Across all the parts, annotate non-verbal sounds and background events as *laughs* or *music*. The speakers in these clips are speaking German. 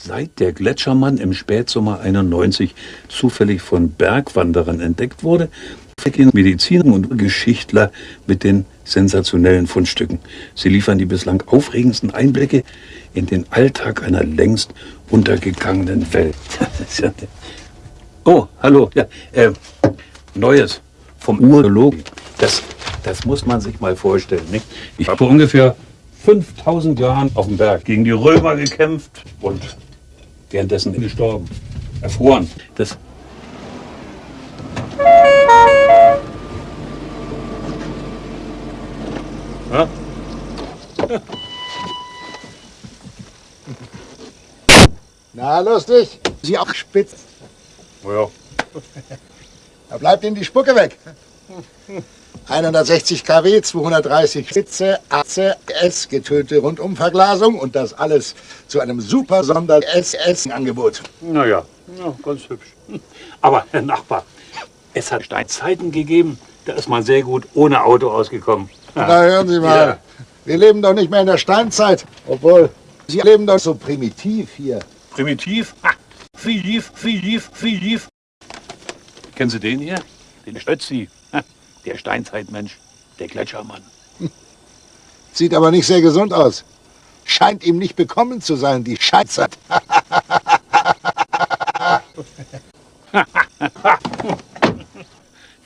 Seit der Gletschermann im Spätsommer 91 zufällig von Bergwanderern entdeckt wurde, vergehen Mediziner und Geschichtler mit den sensationellen Fundstücken. Sie liefern die bislang aufregendsten Einblicke in den Alltag einer längst untergegangenen Welt. *laughs* oh, hallo, ja, äh, Neues vom Urologen. Das, das muss man sich mal vorstellen. Nicht? Ich habe ungefähr 5000 Jahren auf dem Berg gegen die Römer gekämpft und währenddessen gestorben, erfroren. Das ja? Na, lustig. Sie auch spitz. Ja. Da bleibt Ihnen die Spucke weg. 160 kW, 230 Spitze, AC, S, getönte Rundumverglasung und das alles zu einem super Sonder-SS-Angebot. Naja, ja, ganz hübsch. *laughs* Aber, Herr Nachbar, es hat Steinzeiten gegeben, da ist man sehr gut ohne Auto ausgekommen. Na, hören Sie mal. Ja. Wir leben doch nicht mehr in der Steinzeit. Obwohl, Sie leben doch so primitiv hier. Primitiv? Ha, primitiv, primitiv, primitiv. Kennen Sie den hier? Den Stötzi. Der Steinzeitmensch, der Gletschermann. *laughs* Sieht aber nicht sehr gesund aus. Scheint ihm nicht bekommen zu sein, die Scheißzeit. *laughs*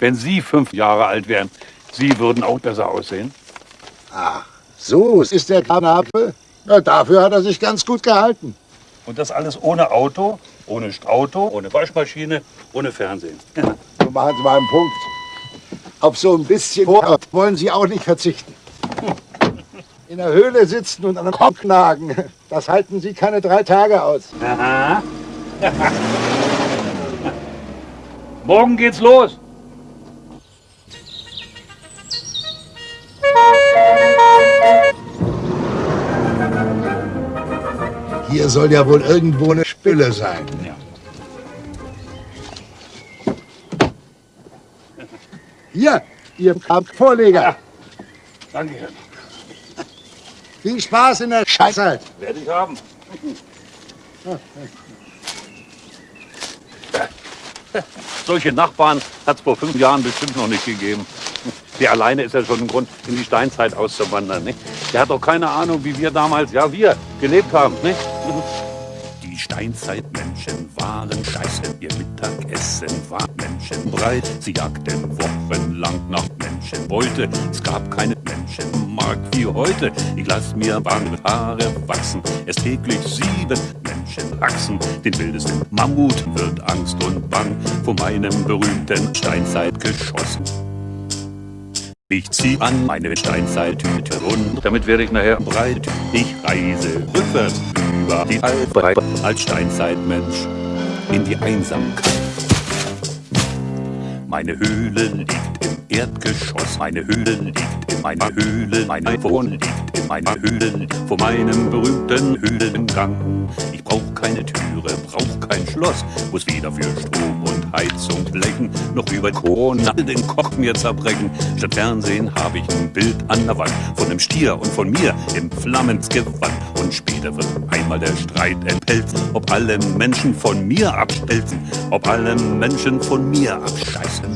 Wenn Sie fünf Jahre alt wären, Sie würden auch besser aussehen. So ist der Knabe. Na, dafür hat er sich ganz gut gehalten. Und das alles ohne Auto, ohne Auto, ohne Waschmaschine, ohne Fernsehen. Machen Sie mal einen Punkt. Auf so ein bisschen Sport wollen Sie auch nicht verzichten. In der Höhle sitzen und an den Kopf nagen, das halten Sie keine drei Tage aus. Aha. Morgen geht's los. Hier soll ja wohl irgendwo eine Spüle sein. Ja. Hier, Ihr Vorleger. Danke, Herr. Viel Spaß in der Scheißzeit. Werde ich haben. Solche Nachbarn hat es vor fünf Jahren bestimmt noch nicht gegeben. Der alleine ist ja schon ein Grund, in die Steinzeit auszuwandern. Nicht? Der hat doch keine Ahnung, wie wir damals, ja wir, gelebt haben. Nicht? Steinzeitmenschen waren scheiße, ihr Mittagessen war menschenbreit. Sie jagten wochenlang nach Menschenbeute. Es gab keine Menschenmarkt wie heute. Ich lass mir warme Haare wachsen, es täglich sieben Menschen wachsen. Den wildesten Mammut wird Angst und Bang vor meinem berühmten Steinzeitgeschoss. Ich zieh an meine Steinzeittüte und Damit werde ich nachher breit. Ich reise rückwärts über die Alpe als Steinzeitmensch in die Einsamkeit. Meine Höhle liegt im Erdgeschoss. Meine Höhle liegt in meiner Höhle. Meine Wohnung liegt in meiner Höhle vor meinem berühmten Höhlengang. Ich brauch keine kein Schloss. Muss weder für Strom und Heizung blechen, noch über Corona den Koch mir zerbrechen. Statt Fernsehen habe ich ein Bild an der Wand von einem Stier und von mir im Flammensgewand. Und später wird einmal der Streit entpelzen, ob alle Menschen von mir abstelzen, ob alle Menschen von mir abscheißen.